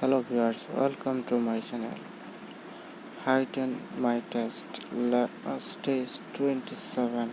hello viewers welcome to my channel. Heighten my test. Uh, stage 27